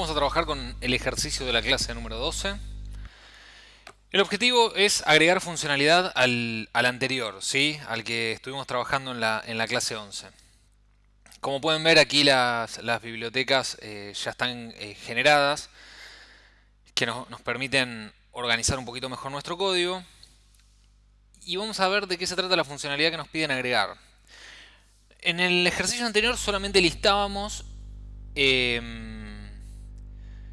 Vamos a trabajar con el ejercicio de la clase número 12. El objetivo es agregar funcionalidad al, anterior, ¿sí? al que estuvimos trabajando en la, clase 11. Como pueden ver aquí las, bibliotecas eh, ya están eh, generadas, que nos, permiten organizar un poquito mejor nuestro código. Y vamos a ver de qué se trata la funcionalidad que nos piden agregar. En el ejercicio anterior solamente listábamos em,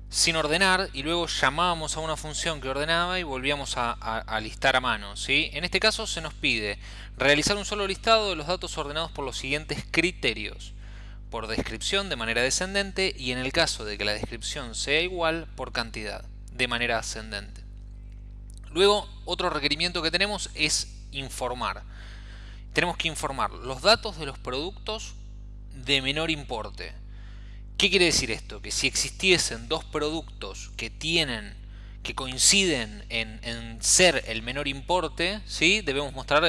sin ordenar y luego llamábamos a una función que ordenaba y volvíamos a, listar a mano. En este caso se nos pide realizar un solo listado de los datos ordenados por los siguientes criterios. Por descripción de manera descendente y en el caso de que la descripción sea igual por cantidad de manera ascendente. Luego otro requerimiento que tenemos es informar tenemos que informar los datos de los productos de menor importe. ¿Qué quiere decir esto? Que si existiesen dos productos que tienen que coinciden en, ser el menor importe, ¿sí? debemos mostrar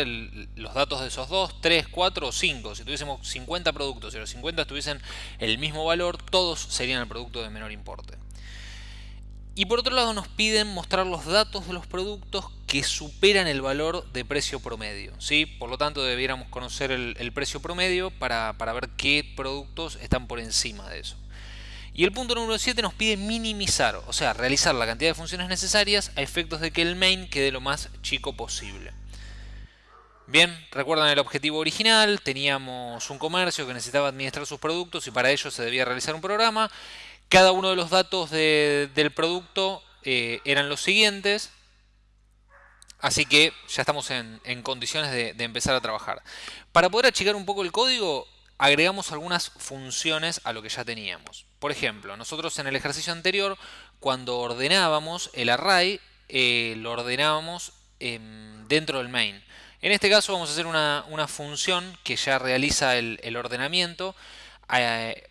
los datos de esos dos, 3, 4 o 5. Si tuviésemos 50 productos y los 50 tuviesen el mismo valor, todos serían el producto de menor importe. Y por otro lado nos piden mostrar los datos de los productos que superan el valor de precio promedio. ¿sí? Por lo tanto debiéramos conocer el, precio promedio para, ver qué productos están por encima de eso. Y el punto número 7 nos pide minimizar, o sea, realizar la cantidad de funciones necesarias a efectos de que el main quede lo más chico posible. Bien, recuerdan el objetivo original, teníamos un comercio que necesitaba administrar sus productos y para ello se debía realizar un programa. Cada uno de los datos del producto eh, eran los siguientes. Así que ya estamos en, condiciones de, empezar a trabajar. Para poder achicar un poco el código, agregamos algunas funciones a lo que ya teníamos. Por ejemplo, nosotros en el ejercicio anterior, cuando ordenábamos el array, eh, lo ordenábamos em, dentro del main. En este caso vamos a hacer una, función que ya realiza el ordenamiento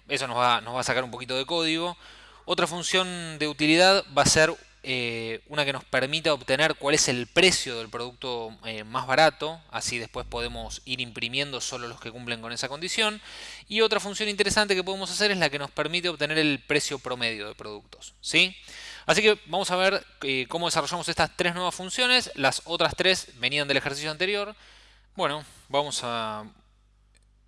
eso nos va, a sacar un poquito de código. Otra función de utilidad va a ser eh, una que nos permita obtener cuál es el precio del producto eh, más barato, así después podemos ir imprimiendo solo los que cumplen con esa condición. Y otra función interesante que podemos hacer es la que nos permite obtener el precio promedio de productos. ¿sí? Así que vamos a ver cómo desarrollamos estas tres nuevas funciones. Las otras tres venían del ejercicio anterior. Bueno, vamos a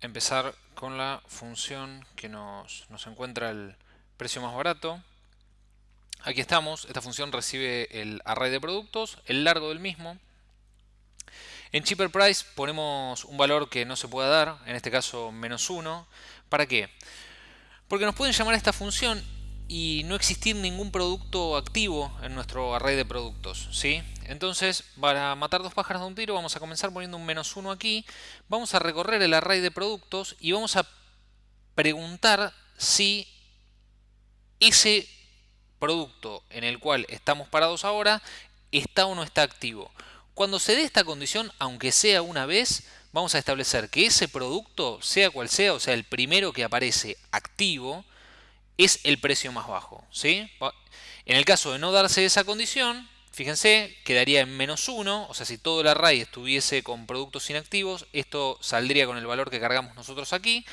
empezar con la función que nos, encuentra el precio más barato. Aquí estamos, esta función recibe el array de productos, el largo del mismo. En cheaper price ponemos un valor que no se pueda dar, en este caso menos 1. ¿Para qué? Porque nos pueden llamar a esta función y no existir ningún producto activo en nuestro array de productos. ¿sí? Entonces, para matar dos pájaros de un tiro, vamos a comenzar poniendo un menos uno aquí. Vamos a recorrer el array de productos y vamos a preguntar si ese producto en el cual estamos parados ahora está o no está activo. Cuando se dé esta condición, aunque sea una vez, vamos a establecer que ese producto, sea cual sea, o sea, el primero que aparece activo, es el precio más bajo. ¿sí? En el caso de no darse esa condición, fíjense, quedaría en menos 1, o sea, si todo el array estuviese con productos inactivos, esto saldría con el valor que cargamos nosotros aquí.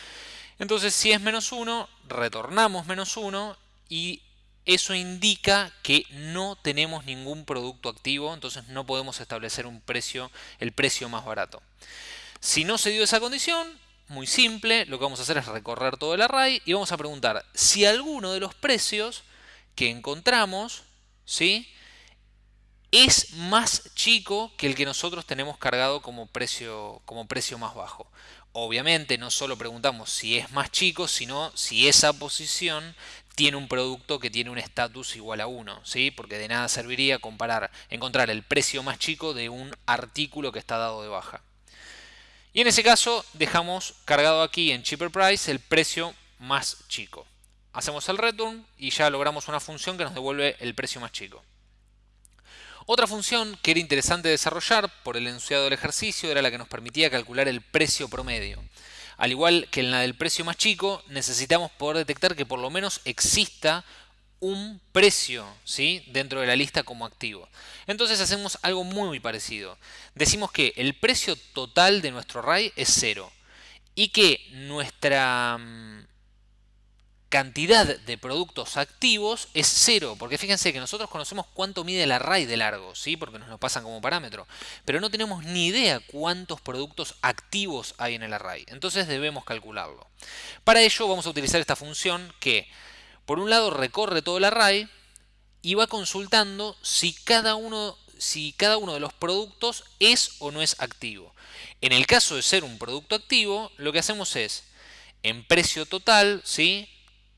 Entonces, si es menos 1, retornamos menos 1 y eso indica que no tenemos ningún producto activo, entonces no podemos establecer un precio, el precio más barato. Si no se dio esa condición, muy simple, lo que vamos a hacer es recorrer todo el array y vamos a preguntar si alguno de los precios que encontramos ¿sí? es más chico que el que nosotros tenemos cargado como precio, como precio más bajo. Obviamente no solo preguntamos si es más chico, sino si esa posición tiene un producto que tiene un estatus igual a 1, ¿sí? porque de nada serviría comparar, encontrar el precio más chico de un artículo que está dado de baja. Y en ese caso dejamos cargado aquí en cheaper price el precio más chico. Hacemos el return y ya logramos una función que nos devuelve el precio más chico. Otra función que era interesante desarrollar por el enunciado del ejercicio era la que nos permitía calcular el precio promedio. Al igual que en la del precio más chico, necesitamos poder detectar que por lo menos exista un precio ¿sí? dentro de la lista como activo. Entonces hacemos algo muy parecido. Decimos que el precio total de nuestro array es cero y que nuestra, mm, cantidad de productos activos es cero, porque fíjense que nosotros conocemos cuánto mide el array de largo, ¿sí? porque nos lo pasan como parámetro, pero no tenemos ni idea cuántos productos activos hay en el array, entonces debemos calcularlo. Para ello vamos a utilizar esta función que, por un lado, recorre todo el array y va consultando si cada uno, si cada uno de los productos es o no es activo. En el caso de ser un producto activo, lo que hacemos es, en precio total, ¿sí?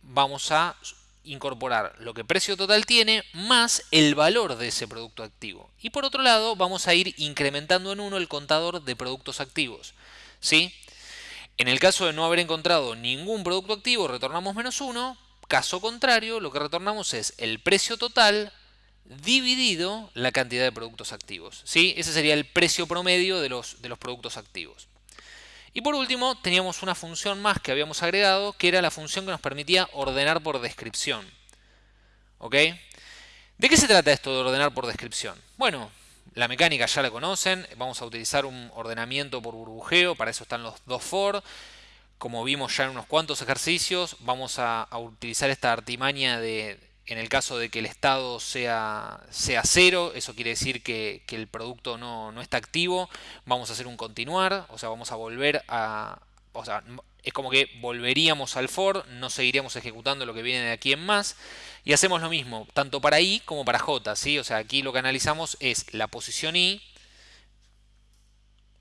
vamos a incorporar lo que precio total tiene más el valor de ese producto activo. Y por otro lado, vamos a ir incrementando en uno el contador de productos activos. ¿sí? En el caso de no haber encontrado ningún producto activo, retornamos menos 1. Caso contrario, lo que retornamos es el precio total dividido la cantidad de productos activos. ¿sí? Ese sería el precio promedio de los, de los productos activos. Y por último, teníamos una función más que habíamos agregado, que era la función que nos permitía ordenar por descripción. ¿Ok? ¿De qué se trata esto de ordenar por descripción? Bueno, la mecánica ya la conocen, vamos a utilizar un ordenamiento por burbujeo, para eso están los dos for. Como vimos ya en unos cuantos ejercicios, vamos a, utilizar esta artimaña de, en el caso de que el estado sea, sea cero, eso quiere decir que, el producto no, no, está activo, vamos a hacer un continuar, o sea, vamos a volver a... O sea, es como que volveríamos al for, no seguiríamos ejecutando lo que viene de aquí en más, y hacemos lo mismo, tanto para i como para j, ¿sí? O sea, aquí lo que analizamos es la posición i,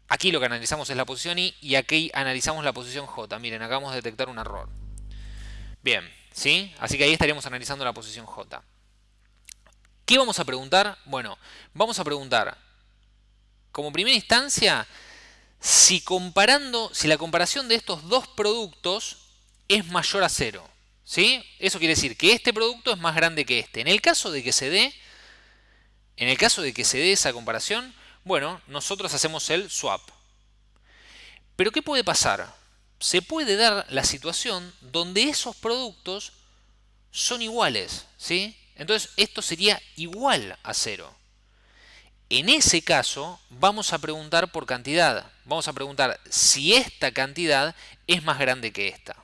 aquí lo que analizamos es la posición i, y aquí analizamos la posición j. Miren, acabamos de detectar un error. Bien, ¿sí? Así que ahí estaríamos analizando la posición J. ¿Qué vamos a preguntar? Bueno, vamos a preguntar, como primera instancia, si comparando, si la comparación de estos dos productos es mayor a cero. ¿Sí? Eso quiere decir que este producto es más grande que este. En el caso de que se dé, en el caso de que se dé esa comparación, bueno, nosotros hacemos el swap. Pero ¿qué puede pasar? se puede dar la situación donde esos productos son iguales, ¿sí? Entonces esto sería igual a cero. En ese caso vamos a preguntar por cantidad. Vamos a preguntar si esta cantidad es más grande que esta.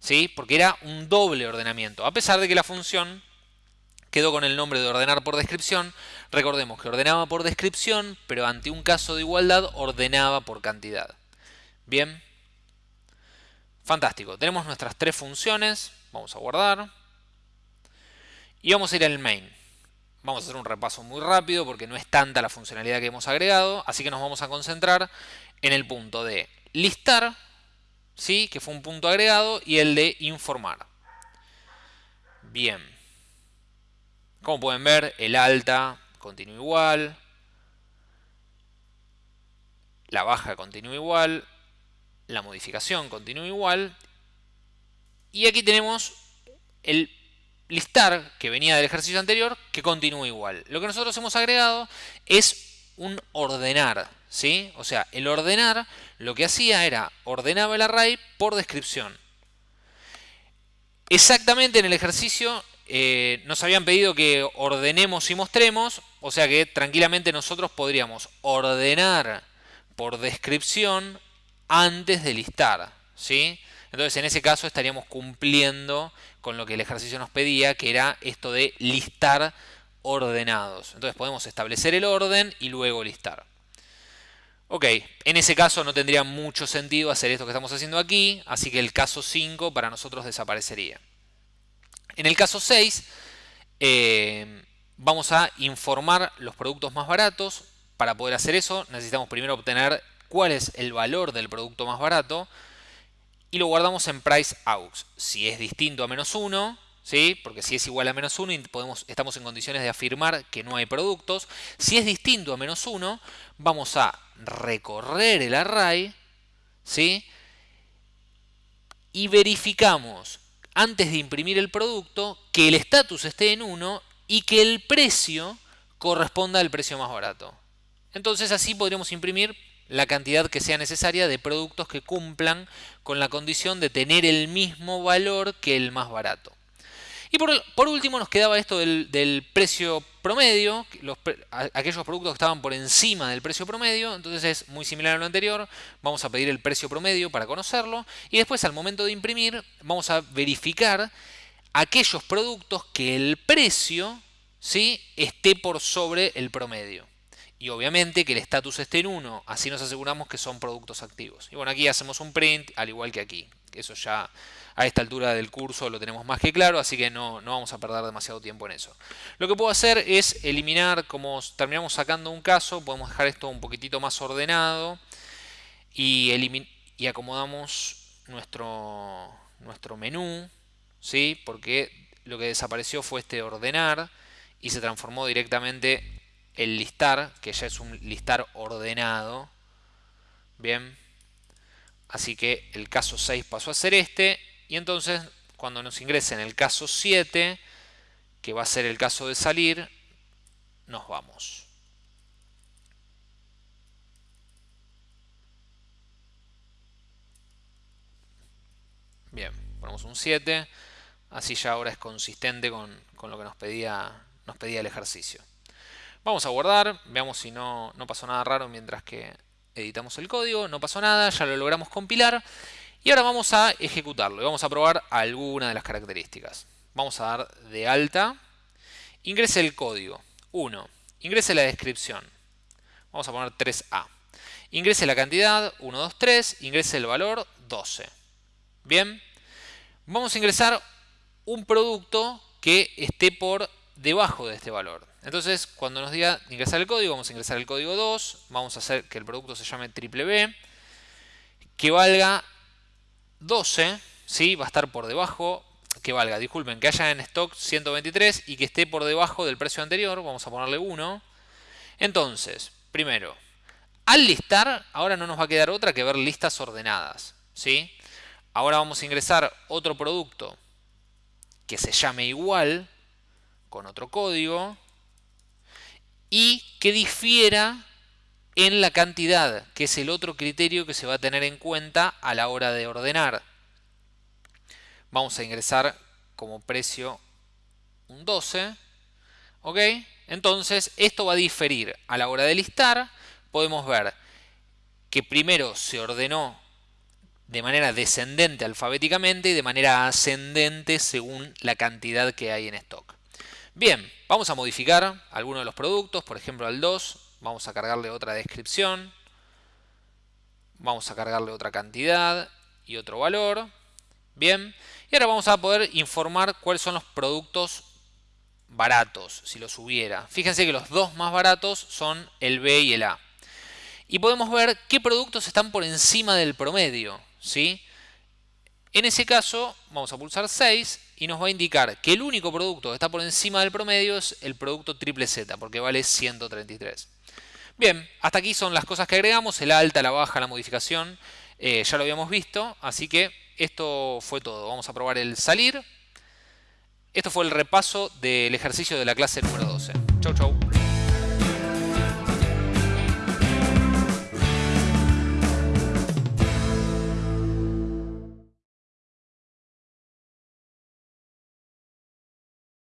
¿Sí? Porque era un doble ordenamiento. A pesar de que la función quedó con el nombre de ordenar por descripción, recordemos que ordenaba por descripción, pero ante un caso de igualdad ordenaba por cantidad. Bien. Fantástico, tenemos nuestras tres funciones, vamos a guardar. Y vamos a ir al main. Vamos a hacer un repaso muy rápido porque no es tanta la funcionalidad que hemos agregado, así que nos vamos a concentrar en el punto de listar, ¿sí? que fue un punto agregado, y el de informar. Bien. Como pueden ver, el alta continúa igual, la baja continúa igual, la modificación continúa igual. Y aquí tenemos el listar que venía del ejercicio anterior que continúa igual. Lo que nosotros hemos agregado es un ordenar. ¿sí? O sea, el ordenar lo que hacía era ordenaba el array por descripción. Exactamente en el ejercicio eh, nos habían pedido que ordenemos y mostremos, o sea que tranquilamente nosotros podríamos ordenar por descripción antes de listar, ¿sí? Entonces en ese caso estaríamos cumpliendo con lo que el ejercicio nos pedía, que era esto de listar ordenados. Entonces podemos establecer el orden y luego listar. Ok, en ese caso no tendría mucho sentido hacer esto que estamos haciendo aquí, así que el caso 5 para nosotros desaparecería. En el caso 6 eh, vamos a informar los productos más baratos. Para poder hacer eso necesitamos primero obtener cuál es el valor del producto más barato y lo guardamos en price aux. Si es distinto a menos 1, ¿sí? porque si es igual a menos 1 podemos, estamos en condiciones de afirmar que no hay productos. Si es distinto a menos 1, vamos a recorrer el array ¿sí? y verificamos antes de imprimir el producto que el estatus esté en 1 y que el precio corresponda al precio más barato. Entonces así podríamos imprimir la cantidad que sea necesaria de productos que cumplan con la condición de tener el mismo valor que el más barato. Y por, último nos quedaba esto del, precio promedio, aquellos productos que estaban por encima del precio promedio, entonces es muy similar a lo anterior, vamos a pedir el precio promedio para conocerlo y después al momento de imprimir vamos a verificar aquellos productos que el precio ¿sí? esté por sobre el promedio. Y obviamente que el estatus esté en 1, así nos aseguramos que son productos activos. Y bueno, aquí hacemos un print, al igual que aquí. Eso ya a esta altura del curso lo tenemos más que claro, así que no, no vamos a perder demasiado tiempo en eso. Lo que puedo hacer es eliminar, como terminamos sacando un caso, podemos dejar esto un poquitito más ordenado y, y acomodamos nuestro, nuestro menú, ¿sí? porque lo que desapareció fue este ordenar y se transformó directamente el listar, que ya es un listar ordenado. Bien, así que el caso 6 pasó a ser este y entonces cuando nos ingrese en el caso 7, que va a ser el caso de salir, nos vamos. Bien, ponemos un 7, así ya ahora es consistente con, lo que nos pedía, nos pedía el ejercicio. Vamos a guardar, veamos si no, no pasó nada raro mientras que editamos el código, no pasó nada, ya lo logramos compilar y ahora vamos a ejecutarlo y vamos a probar alguna de las características. Vamos a dar de alta, ingrese el código, 1, ingrese la descripción, vamos a poner 3A, ingrese la cantidad, 1, 2, 3, ingrese el valor, 12. Bien, vamos a ingresar un producto que esté por debajo de este valor. Entonces, cuando nos diga ingresar el código, vamos a ingresar el código 2, vamos a hacer que el producto se llame triple B, que valga 12, ¿sí? va a estar por debajo, que valga, disculpen, que haya en stock 123 y que esté por debajo del precio anterior, vamos a ponerle 1. Entonces, primero, al listar, ahora no nos va a quedar otra que ver listas ordenadas. ¿sí? Ahora vamos a ingresar otro producto que se llame igual, con otro código, y que difiera en la cantidad, que es el otro criterio que se va a tener en cuenta a la hora de ordenar. Vamos a ingresar como precio un 12. ¿Ok? Entonces, esto va a diferir. A la hora de listar, podemos ver que primero se ordenó de manera descendente alfabéticamente y de manera ascendente según la cantidad que hay en stock. Bien, vamos a modificar algunos de los productos, por ejemplo al 2, Vamos a cargarle otra descripción. Vamos a cargarle otra cantidad y otro valor. Bien. Y ahora vamos a poder informar cuáles son los productos baratos, si los hubiera. Fíjense que los dos más baratos son el B y el A. Y podemos ver qué productos están por encima del promedio. ¿sí? En ese caso, vamos a pulsar 6 y nos va a indicar que el único producto que está por encima del promedio es el producto triple Z, porque vale 133. Bien, hasta aquí son las cosas que agregamos, el alta, la baja, la modificación, eh, ya lo habíamos visto, así que esto fue todo. Vamos a probar el salir. Esto fue el repaso del ejercicio de la clase número 12. Chau, chau.